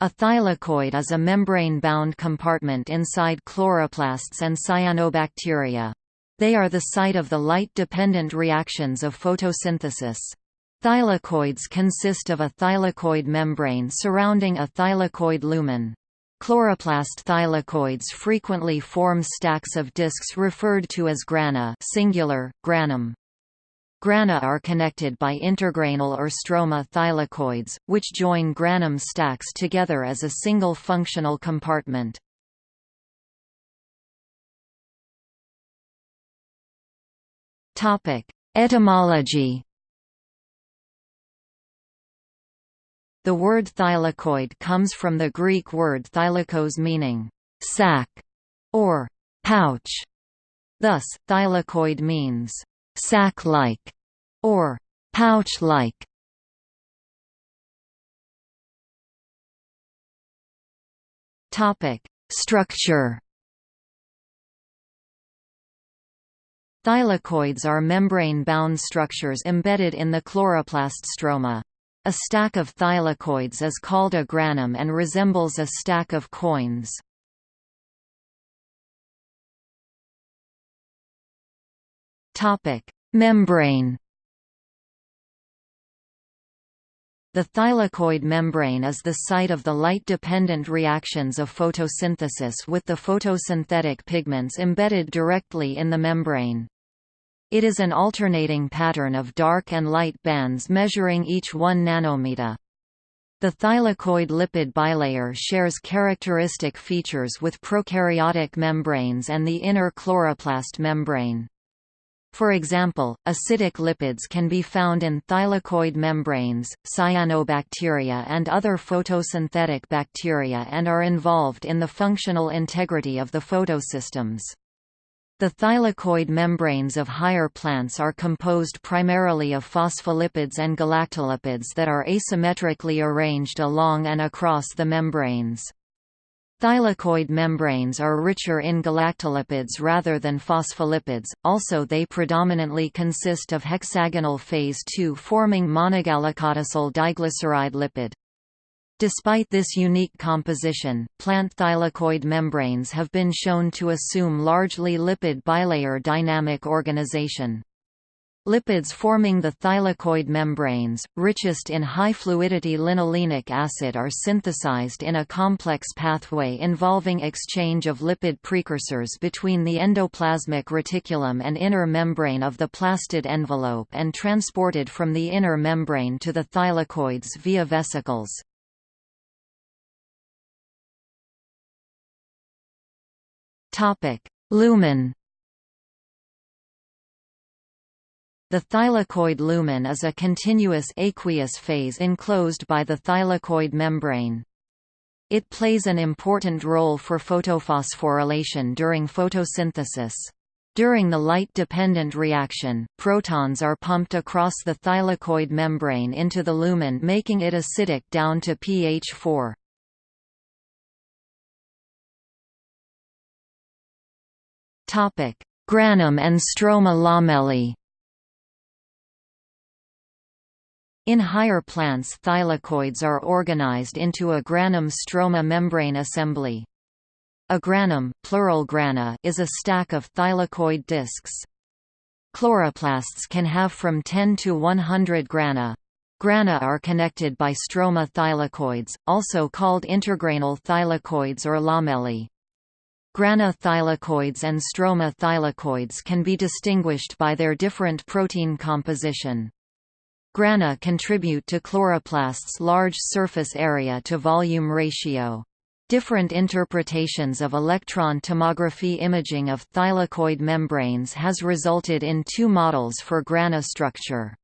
A thylakoid is a membrane-bound compartment inside chloroplasts and cyanobacteria. They are the site of the light-dependent reactions of photosynthesis. Thylakoids consist of a thylakoid membrane surrounding a thylakoid lumen. Chloroplast thylakoids frequently form stacks of discs referred to as grana singular, granum. Grana are connected by intergranal or stroma thylakoids, which join granum stacks together as a single functional compartment. Etymology The word thylakoid comes from the Greek word thylakos meaning sac or pouch. Thus, thylakoid means sac-like, or pouch-like. Topic: Structure. Thylakoids are membrane-bound structures embedded in the chloroplast stroma. A stack of thylakoids is called a granum and resembles a stack of coins. Topic: Membrane. The thylakoid membrane is the site of the light-dependent reactions of photosynthesis with the photosynthetic pigments embedded directly in the membrane. It is an alternating pattern of dark and light bands measuring each 1 nanometer. The thylakoid lipid bilayer shares characteristic features with prokaryotic membranes and the inner chloroplast membrane. For example, acidic lipids can be found in thylakoid membranes, cyanobacteria and other photosynthetic bacteria and are involved in the functional integrity of the photosystems. The thylakoid membranes of higher plants are composed primarily of phospholipids and galactolipids that are asymmetrically arranged along and across the membranes. Thylakoid membranes are richer in galactolipids rather than phospholipids, also they predominantly consist of hexagonal phase II forming monogalactosyl diglyceride lipid. Despite this unique composition, plant thylakoid membranes have been shown to assume largely lipid bilayer dynamic organization. Lipids forming the thylakoid membranes, richest in high-fluidity linolenic acid are synthesized in a complex pathway involving exchange of lipid precursors between the endoplasmic reticulum and inner membrane of the plastid envelope and transported from the inner membrane to the thylakoids via vesicles. Lumen The thylakoid lumen is a continuous aqueous phase enclosed by the thylakoid membrane. It plays an important role for photophosphorylation during photosynthesis. During the light-dependent reaction, protons are pumped across the thylakoid membrane into the lumen making it acidic down to pH 4. Granum and stroma lamellae In higher plants thylakoids are organized into a granum-stroma membrane assembly. A granum plural grana is a stack of thylakoid discs. Chloroplasts can have from 10 to 100 grana. Grana are connected by stroma thylakoids, also called intergranal thylakoids or lamellae. Grana thylakoids and stroma thylakoids can be distinguished by their different protein composition. Grana contribute to chloroplasts' large surface area to volume ratio. Different interpretations of electron tomography imaging of thylakoid membranes has resulted in two models for grana structure.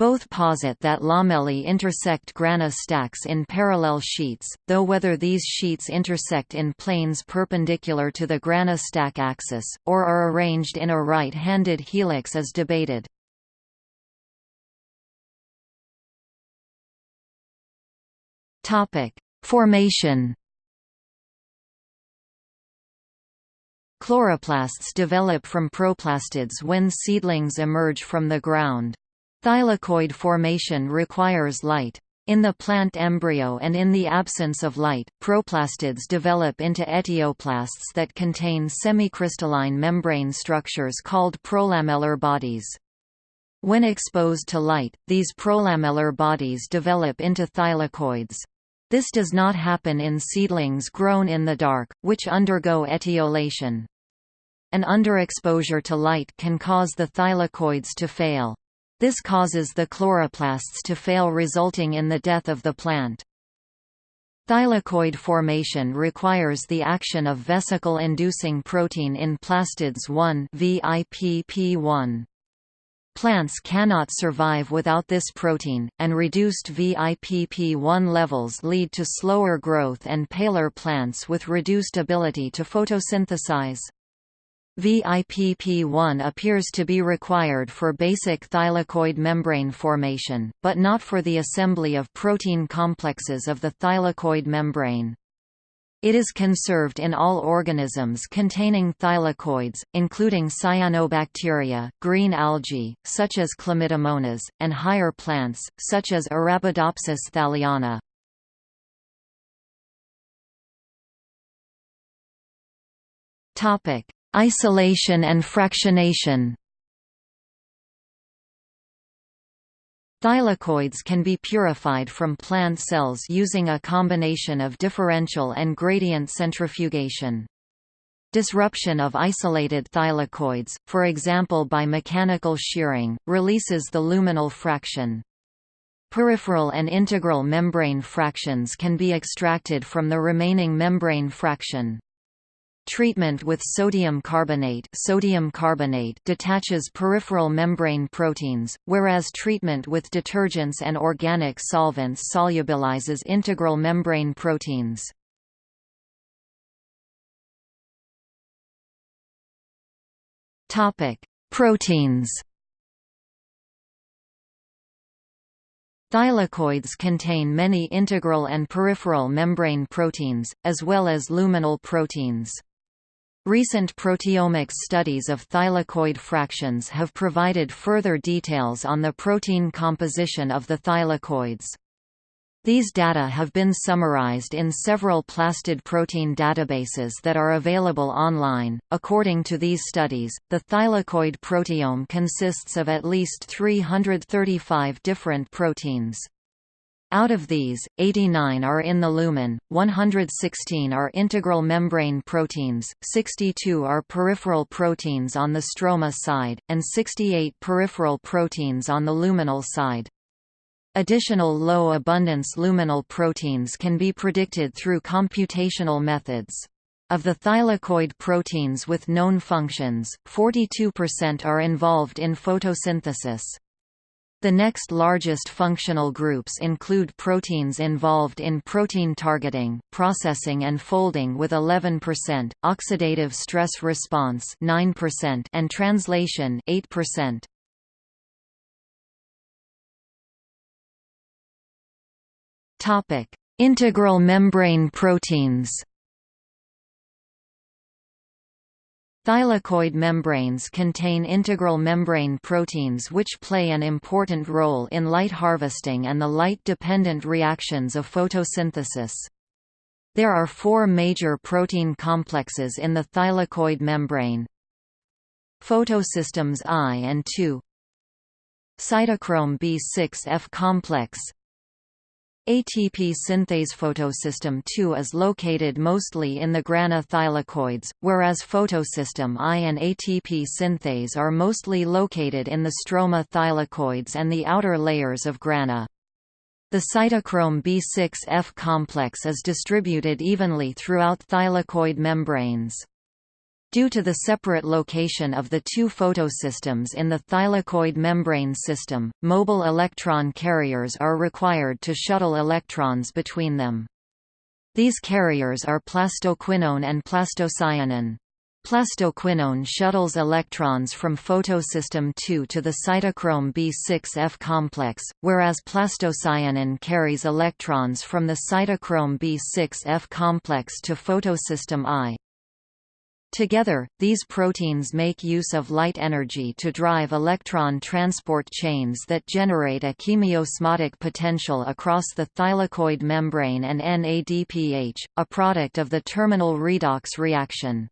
Both posit that lamellae intersect grana stacks in parallel sheets, though whether these sheets intersect in planes perpendicular to the grana stack axis, or are arranged in a right-handed helix is debated. Topic: Formation. Chloroplasts develop from proplastids when seedlings emerge from the ground. Thylakoid formation requires light. In the plant embryo and in the absence of light, proplastids develop into etioplasts that contain semicrystalline membrane structures called prolamellar bodies. When exposed to light, these prolamellar bodies develop into thylakoids. This does not happen in seedlings grown in the dark, which undergo etiolation. An underexposure to light can cause the thylakoids to fail. This causes the chloroplasts to fail resulting in the death of the plant. Thylakoid formation requires the action of vesicle-inducing protein in plastids 1 VIPP1. Plants cannot survive without this protein, and reduced VIPP1 levels lead to slower growth and paler plants with reduced ability to photosynthesize. VIPP1 appears to be required for basic thylakoid membrane formation, but not for the assembly of protein complexes of the thylakoid membrane. It is conserved in all organisms containing thylakoids, including cyanobacteria, green algae, such as Chlamydomonas, and higher plants, such as Arabidopsis thaliana. Isolation and fractionation Thylakoids can be purified from plant cells using a combination of differential and gradient centrifugation. Disruption of isolated thylakoids, for example by mechanical shearing, releases the luminal fraction. Peripheral and integral membrane fractions can be extracted from the remaining membrane fraction. Treatment with sodium carbonate, sodium carbonate detaches peripheral membrane proteins, whereas treatment with detergents and organic solvents solubilizes integral membrane proteins. Topic: Proteins. Thylakoids contain many integral and peripheral membrane proteins, as well as luminal proteins. Recent proteomics studies of thylakoid fractions have provided further details on the protein composition of the thylakoids. These data have been summarized in several plastid protein databases that are available online. According to these studies, the thylakoid proteome consists of at least 335 different proteins. Out of these, 89 are in the lumen, 116 are integral membrane proteins, 62 are peripheral proteins on the stroma side, and 68 peripheral proteins on the luminal side. Additional low-abundance luminal proteins can be predicted through computational methods. Of the thylakoid proteins with known functions, 42% are involved in photosynthesis. The next largest functional groups include proteins involved in protein targeting, processing and folding with 11%, oxidative stress response 9% and translation 8%. Topic: Integral membrane proteins. Thylakoid membranes contain integral membrane proteins which play an important role in light harvesting and the light-dependent reactions of photosynthesis. There are four major protein complexes in the thylakoid membrane. Photosystems I and II Cytochrome B6F complex ATP synthase photosystem II is located mostly in the grana thylakoids, whereas photosystem I and ATP synthase are mostly located in the stroma thylakoids and the outer layers of grana. The cytochrome B6F complex is distributed evenly throughout thylakoid membranes. Due to the separate location of the two photosystems in the thylakoid membrane system, mobile electron carriers are required to shuttle electrons between them. These carriers are plastoquinone and plastocyanin. Plastoquinone shuttles electrons from photosystem II to the cytochrome B6F complex, whereas plastocyanin carries electrons from the cytochrome B6F complex to photosystem I. Together, these proteins make use of light energy to drive electron transport chains that generate a chemiosmotic potential across the thylakoid membrane and NADPH, a product of the terminal redox reaction.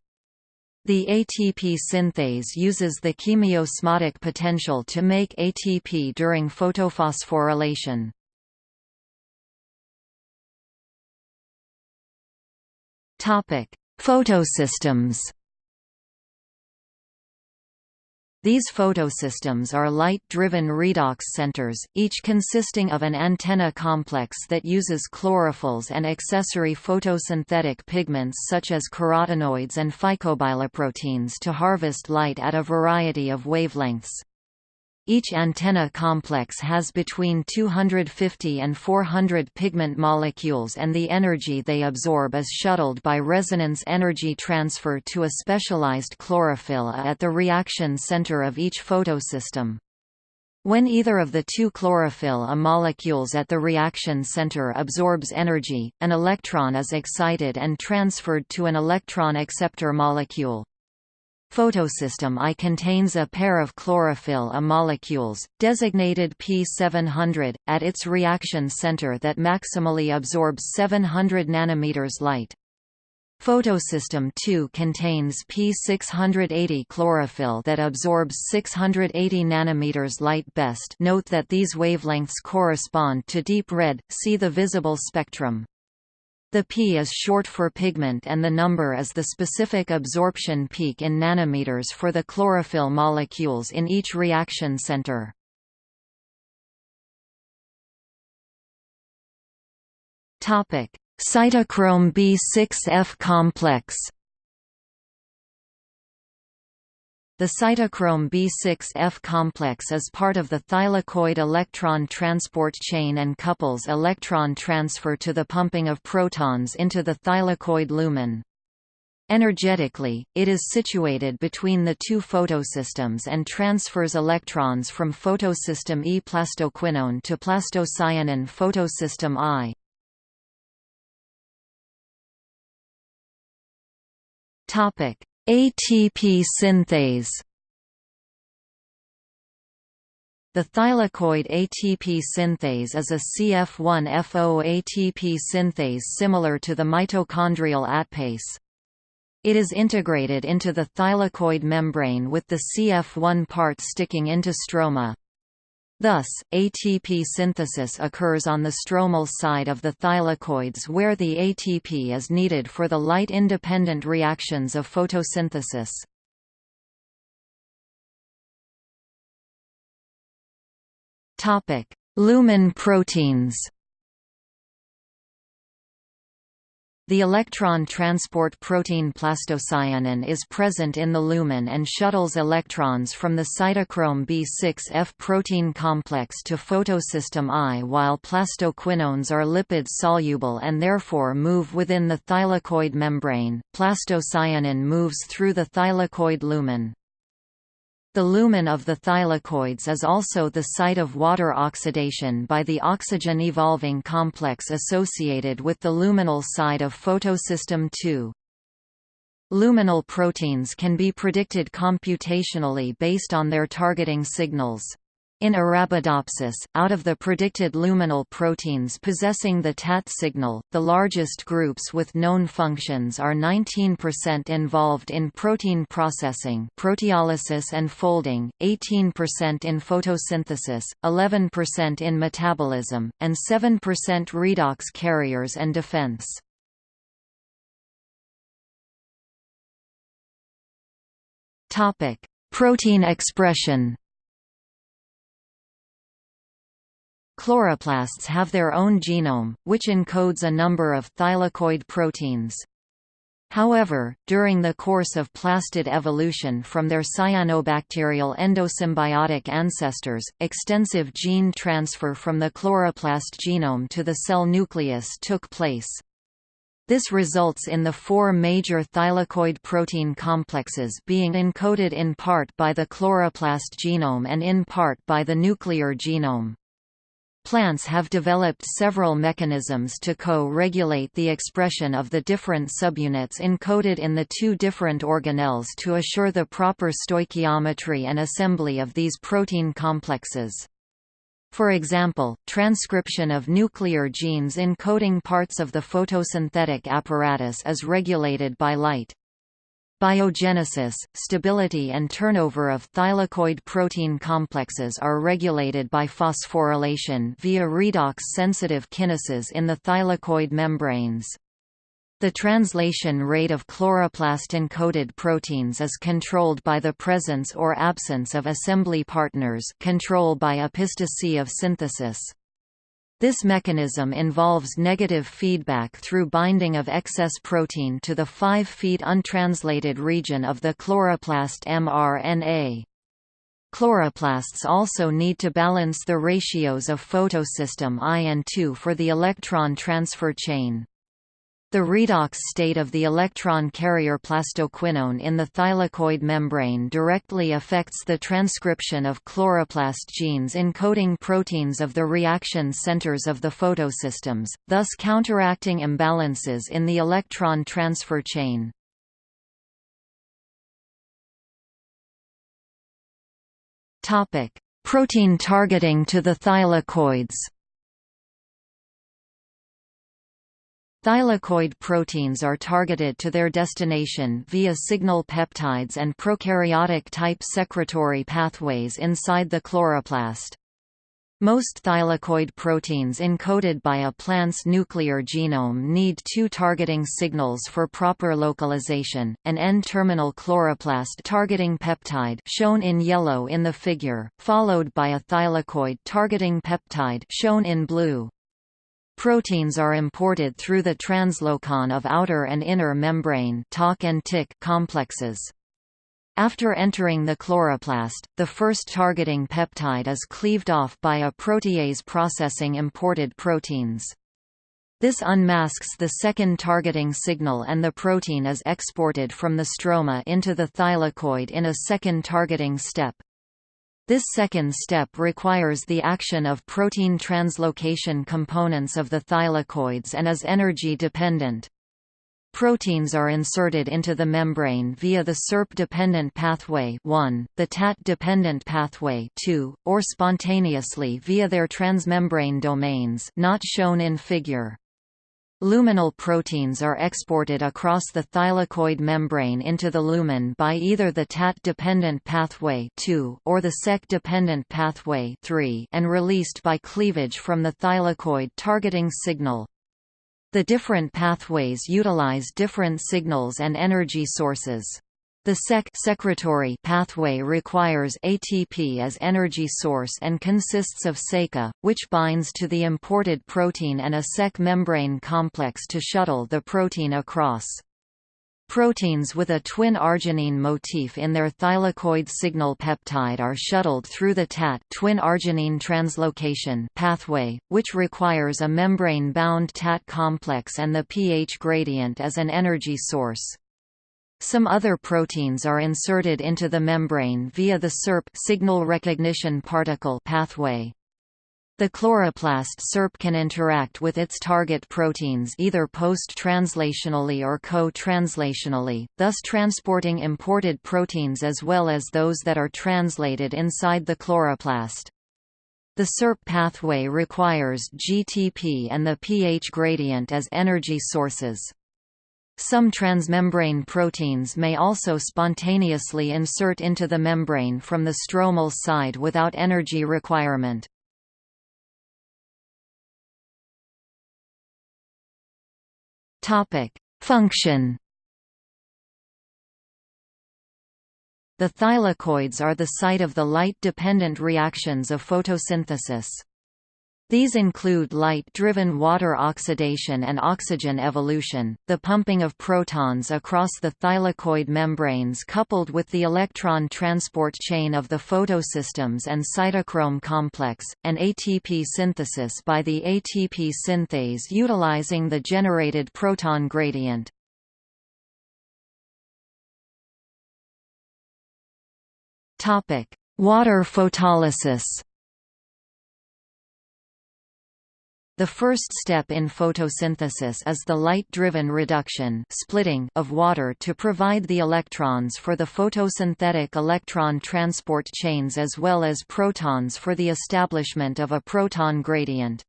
The ATP synthase uses the chemiosmotic potential to make ATP during photophosphorylation. Topic: Photosystems These photosystems are light-driven redox centers, each consisting of an antenna complex that uses chlorophylls and accessory photosynthetic pigments such as carotenoids and phycobiloproteins to harvest light at a variety of wavelengths. Each antenna complex has between 250 and 400 pigment molecules and the energy they absorb is shuttled by resonance energy transfer to a specialized chlorophyll at the reaction center of each photosystem. When either of the two chlorophyll A molecules at the reaction center absorbs energy, an electron is excited and transferred to an electron acceptor molecule. Photosystem I contains a pair of chlorophyll A molecules, designated P700, at its reaction center that maximally absorbs 700 nanometers light. Photosystem II contains P680 chlorophyll that absorbs 680 nanometers light best note that these wavelengths correspond to deep red, see the visible spectrum. The P is short for pigment and the number is the specific absorption peak in nanometers for the chlorophyll molecules in each reaction center. Cytochrome B6F complex The cytochrome B6F complex is part of the thylakoid electron transport chain and couples electron transfer to the pumping of protons into the thylakoid lumen. Energetically, it is situated between the two photosystems and transfers electrons from photosystem E plastoquinone to plastocyanin photosystem I. Topic: ATP synthase The thylakoid ATP synthase is a CF1FO ATP synthase similar to the mitochondrial ATPase. It is integrated into the thylakoid membrane with the CF1 part sticking into stroma. Thus, ATP synthesis occurs on the stromal side of the thylakoids where the ATP is needed for the light-independent reactions of photosynthesis. Lumen proteins The electron transport protein plastocyanin is present in the lumen and shuttles electrons from the cytochrome B6F protein complex to photosystem I while plastoquinones are lipid-soluble and therefore move within the thylakoid membrane. Plastocyanin moves through the thylakoid lumen. The lumen of the thylakoids is also the site of water oxidation by the oxygen-evolving complex associated with the luminal side of photosystem II. Luminal proteins can be predicted computationally based on their targeting signals. In Arabidopsis, out of the predicted luminal proteins possessing the TAT signal, the largest groups with known functions are 19% involved in protein processing proteolysis and folding, 18% in photosynthesis, 11% in metabolism, and 7% redox carriers and defense. Protein expression Chloroplasts have their own genome, which encodes a number of thylakoid proteins. However, during the course of plastid evolution from their cyanobacterial endosymbiotic ancestors, extensive gene transfer from the chloroplast genome to the cell nucleus took place. This results in the four major thylakoid protein complexes being encoded in part by the chloroplast genome and in part by the nuclear genome. Plants have developed several mechanisms to co-regulate the expression of the different subunits encoded in the two different organelles to assure the proper stoichiometry and assembly of these protein complexes. For example, transcription of nuclear genes encoding parts of the photosynthetic apparatus is regulated by light. Biogenesis, stability and turnover of thylakoid protein complexes are regulated by phosphorylation via redox-sensitive kinases in the thylakoid membranes. The translation rate of chloroplast-encoded proteins is controlled by the presence or absence of assembly partners control by epistasy of synthesis. This mechanism involves negative feedback through binding of excess protein to the 5' untranslated region of the chloroplast mRNA. Chloroplasts also need to balance the ratios of photosystem I and II for the electron transfer chain. The redox state of the electron carrier plastoquinone in the thylakoid membrane directly affects the transcription of chloroplast genes encoding proteins of the reaction centers of the photosystems, thus counteracting imbalances in the electron transfer chain. Protein targeting to the thylakoids Thylakoid proteins are targeted to their destination via signal peptides and prokaryotic-type secretory pathways inside the chloroplast. Most thylakoid proteins encoded by a plant's nuclear genome need two targeting signals for proper localization, an N-terminal chloroplast targeting peptide shown in yellow in the figure, followed by a thylakoid targeting peptide shown in blue. Proteins are imported through the translocon of outer and inner membrane and TIC complexes. After entering the chloroplast, the first targeting peptide is cleaved off by a protease processing imported proteins. This unmasks the second targeting signal and the protein is exported from the stroma into the thylakoid in a second targeting step. This second step requires the action of protein translocation components of the thylakoids and is energy dependent. Proteins are inserted into the membrane via the SERP-dependent pathway 1, the TAT-dependent pathway 2, or spontaneously via their transmembrane domains not shown in figure. Luminal proteins are exported across the thylakoid membrane into the lumen by either the TAT-dependent pathway 2 or the SEC-dependent pathway 3 and released by cleavage from the thylakoid targeting signal. The different pathways utilize different signals and energy sources. The SEC secretory pathway requires ATP as energy source and consists of SECA, which binds to the imported protein and a SEC membrane complex to shuttle the protein across. Proteins with a twin arginine motif in their thylakoid signal peptide are shuttled through the TAT twin arginine translocation pathway, which requires a membrane-bound TAT complex and the pH gradient as an energy source. Some other proteins are inserted into the membrane via the SERP signal recognition particle pathway. The chloroplast SERP can interact with its target proteins either post-translationally or co-translationally, thus transporting imported proteins as well as those that are translated inside the chloroplast. The SERP pathway requires GTP and the pH gradient as energy sources. Some transmembrane proteins may also spontaneously insert into the membrane from the stromal side without energy requirement. Function The thylakoids are the site of the light-dependent reactions of photosynthesis. These include light-driven water oxidation and oxygen evolution, the pumping of protons across the thylakoid membranes coupled with the electron transport chain of the photosystems and cytochrome complex, and ATP synthesis by the ATP synthase utilizing the generated proton gradient. Water photolysis The first step in photosynthesis is the light-driven reduction splitting of water to provide the electrons for the photosynthetic electron transport chains as well as protons for the establishment of a proton gradient.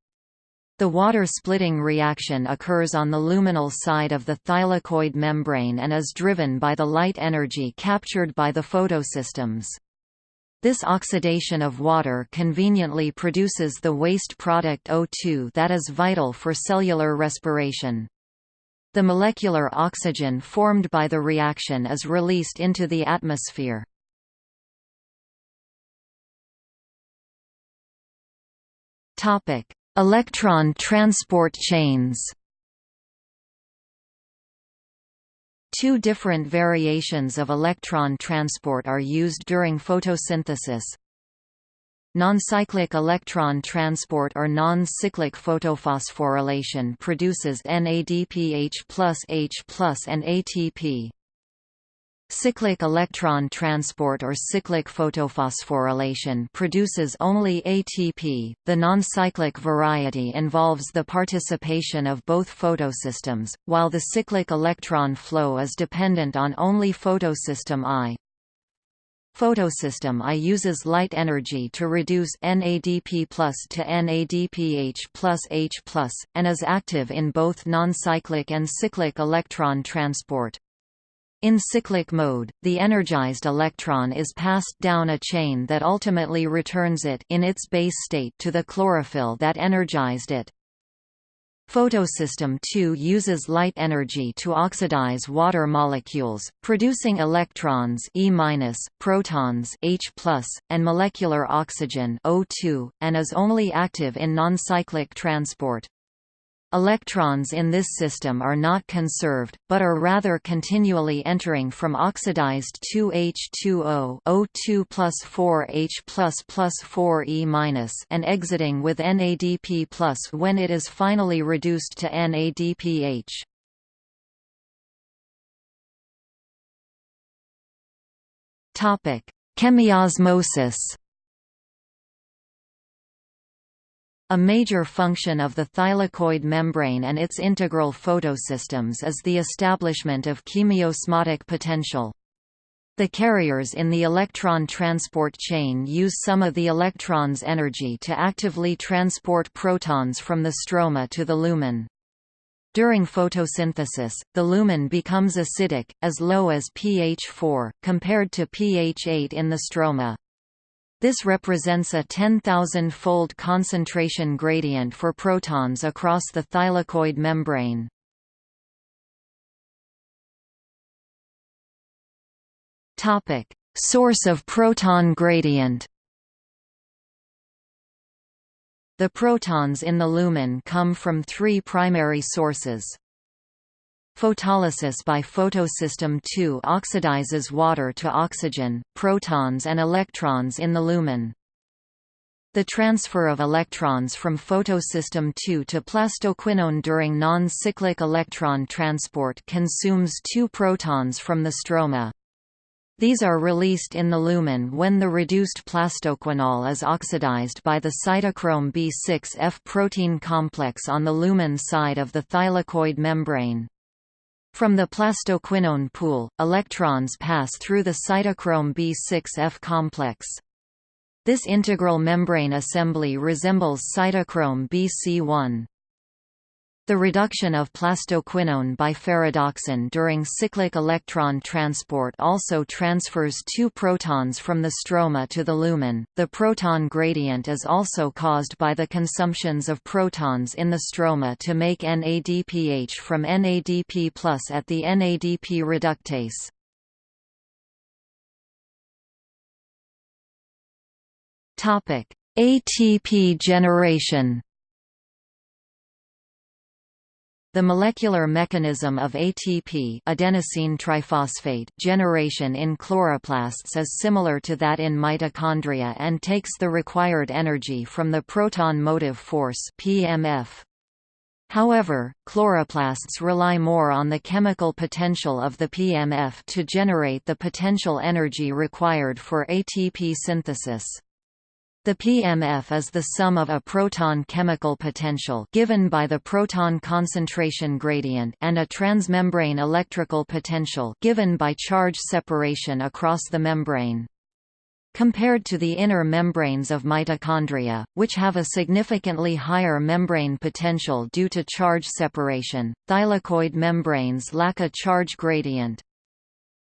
The water-splitting reaction occurs on the luminal side of the thylakoid membrane and is driven by the light energy captured by the photosystems. This oxidation of water conveniently produces the waste product O2 that is vital for cellular respiration. The molecular oxygen formed by the reaction is released into the atmosphere. Electron transport chains Two different variations of electron transport are used during photosynthesis. Non-cyclic electron transport or non-cyclic photophosphorylation produces NADPH plus H plus and ATP. Cyclic electron transport or cyclic photophosphorylation produces only ATP. The non-cyclic variety involves the participation of both photosystems, while the cyclic electron flow is dependent on only photosystem I. Photosystem I uses light energy to reduce NADP to NADPH H and is active in both non-cyclic and cyclic electron transport. In cyclic mode, the energized electron is passed down a chain that ultimately returns it in its base state to the chlorophyll that energized it. Photosystem II uses light energy to oxidize water molecules, producing electrons E-, protons H+, and molecular oxygen O2, and is only active in non-cyclic transport. Electrons in this system are not conserved, but are rather continually entering from oxidized 2H2O O2 plus 4H plus plus 4E minus and exiting with NADP plus when it is finally reduced to NADPH. Chemiosmosis A major function of the thylakoid membrane and its integral photosystems is the establishment of chemiosmotic potential. The carriers in the electron transport chain use some of the electron's energy to actively transport protons from the stroma to the lumen. During photosynthesis, the lumen becomes acidic, as low as pH 4, compared to pH 8 in the stroma. This represents a 10,000-fold concentration gradient for protons across the thylakoid membrane. Topic: Source of proton gradient. The protons in the lumen come from three primary sources. Photolysis by photosystem II oxidizes water to oxygen, protons and electrons in the lumen. The transfer of electrons from photosystem II to plastoquinone during non-cyclic electron transport consumes two protons from the stroma. These are released in the lumen when the reduced plastoquinol is oxidized by the cytochrome B6F protein complex on the lumen side of the thylakoid membrane. From the plastoquinone pool, electrons pass through the cytochrome B6F complex. This integral membrane assembly resembles cytochrome BC1. The reduction of plastoquinone by ferredoxin during cyclic electron transport also transfers two protons from the stroma to the lumen. The proton gradient is also caused by the consumptions of protons in the stroma to make NADPH from NADP+ at the NADP reductase. Topic: ATP generation. The molecular mechanism of ATP adenosine triphosphate generation in chloroplasts is similar to that in mitochondria and takes the required energy from the proton motive force PMF. However, chloroplasts rely more on the chemical potential of the PMF to generate the potential energy required for ATP synthesis. The PMF is the sum of a proton chemical potential given by the proton concentration gradient and a transmembrane electrical potential given by charge separation across the membrane. Compared to the inner membranes of mitochondria, which have a significantly higher membrane potential due to charge separation, thylakoid membranes lack a charge gradient.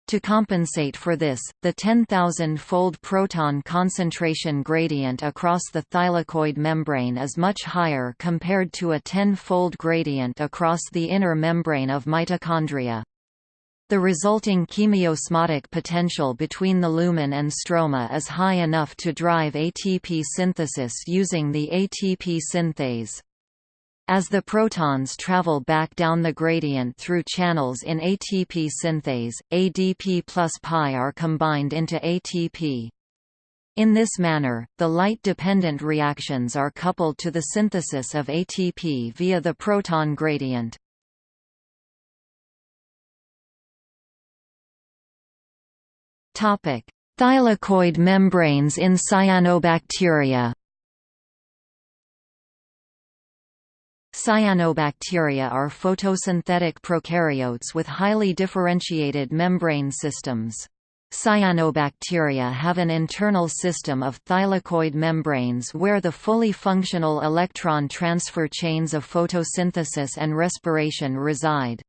To compensate for this, the 10,000-fold proton concentration gradient across the thylakoid membrane is much higher compared to a 10-fold gradient across the inner membrane of mitochondria. The resulting chemiosmotic potential between the lumen and stroma is high enough to drive ATP synthesis using the ATP synthase. As the protons travel back down the gradient through channels in ATP synthase, ADP plus pi are combined into ATP. In this manner, the light-dependent reactions are coupled to the synthesis of ATP via the proton gradient. Thylakoid membranes in cyanobacteria. Cyanobacteria are photosynthetic prokaryotes with highly differentiated membrane systems. Cyanobacteria have an internal system of thylakoid membranes where the fully functional electron transfer chains of photosynthesis and respiration reside.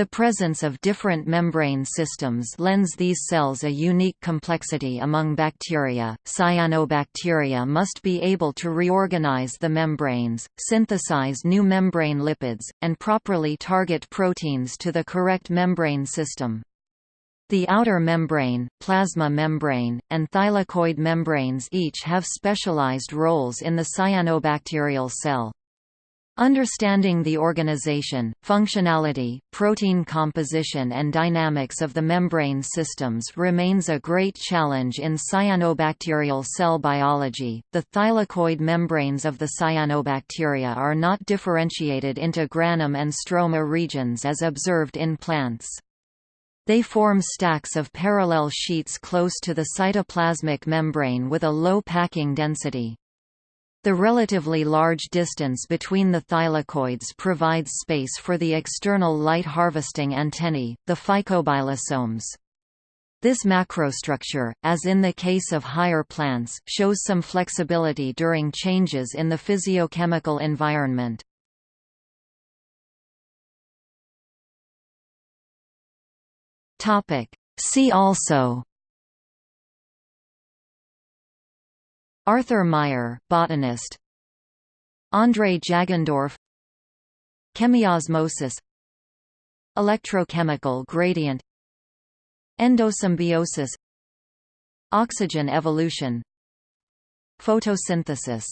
The presence of different membrane systems lends these cells a unique complexity among bacteria. Cyanobacteria must be able to reorganize the membranes, synthesize new membrane lipids, and properly target proteins to the correct membrane system. The outer membrane, plasma membrane, and thylakoid membranes each have specialized roles in the cyanobacterial cell. Understanding the organization, functionality, protein composition and dynamics of the membrane systems remains a great challenge in cyanobacterial cell biology. The thylakoid membranes of the cyanobacteria are not differentiated into granum and stroma regions as observed in plants. They form stacks of parallel sheets close to the cytoplasmic membrane with a low packing density. The relatively large distance between the thylakoids provides space for the external light harvesting antennae, the phycobilosomes. This macrostructure, as in the case of higher plants, shows some flexibility during changes in the physiochemical environment. See also Arthur Meyer, botanist. André Jagendorf. Chemiosmosis. Electrochemical gradient. Endosymbiosis. Oxygen evolution. Photosynthesis